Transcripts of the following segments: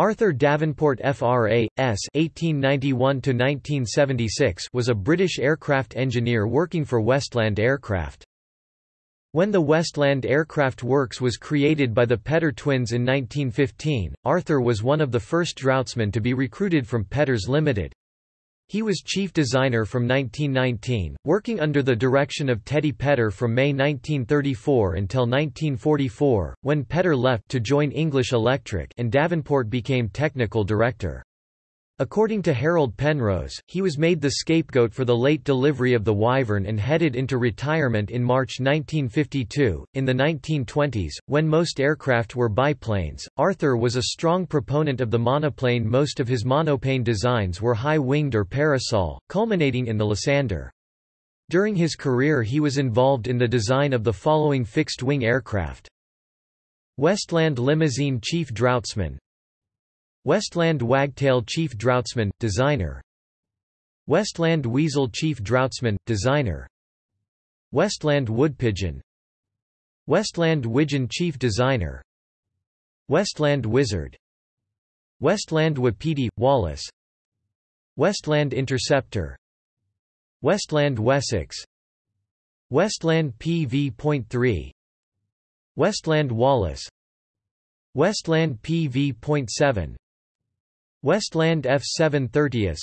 Arthur Davenport FRA. S. (1891–1976) was a British aircraft engineer working for Westland Aircraft. When the Westland Aircraft Works was created by the Petter twins in 1915, Arthur was one of the first draftsmen to be recruited from Petters Limited. He was chief designer from 1919, working under the direction of Teddy Petter from May 1934 until 1944, when Petter left to join English Electric and Davenport became technical director. According to Harold Penrose, he was made the scapegoat for the late delivery of the Wyvern and headed into retirement in March 1952. In the 1920s, when most aircraft were biplanes, Arthur was a strong proponent of the monoplane. Most of his monoplane designs were high winged or parasol, culminating in the Lysander. During his career, he was involved in the design of the following fixed wing aircraft Westland Limousine Chief Draftsman, Westland Wagtail Chief Draftsman, Designer. Westland Weasel Chief Draftsman, Designer. Westland Woodpigeon Westland Widgeon Chief Designer. Westland Wizard. Westland Wapiti, Wallace. Westland Interceptor. Westland Wessex. Westland PV.3 Westland Wallace. Westland PV.7 Westland F730S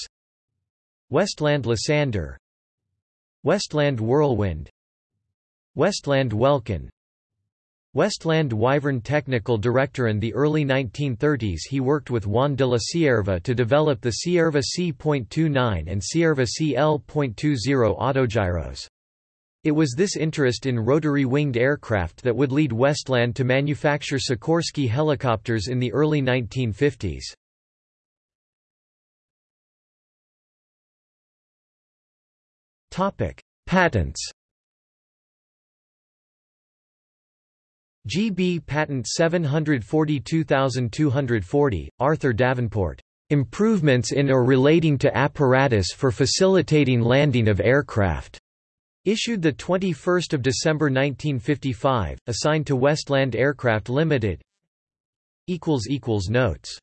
Westland Lysander Westland Whirlwind Westland Welkin Westland Wyvern Technical Director In the early 1930s he worked with Juan de la Cierva to develop the Cierva C.29 and Cierva CL.20 autogyros. It was this interest in rotary-winged aircraft that would lead Westland to manufacture Sikorsky helicopters in the early 1950s. Patents. GB Patent 742240, Arthur Davenport. Improvements in or relating to apparatus for facilitating landing of aircraft. Issued 21 December 1955, assigned to Westland Aircraft Limited. Notes